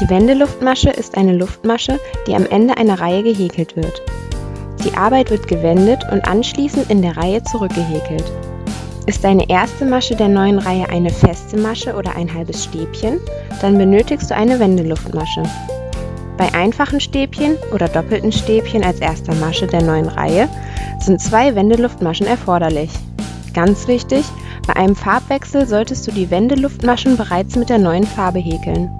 Die Wendeluftmasche ist eine Luftmasche, die am Ende einer Reihe gehäkelt wird. Die Arbeit wird gewendet und anschließend in der Reihe zurückgehäkelt. Ist deine erste Masche der neuen Reihe eine feste Masche oder ein halbes Stäbchen, dann benötigst du eine Wendeluftmasche. Bei einfachen Stäbchen oder doppelten Stäbchen als erster Masche der neuen Reihe sind zwei Wendeluftmaschen erforderlich. Ganz wichtig, bei einem Farbwechsel solltest du die Wendeluftmaschen bereits mit der neuen Farbe häkeln.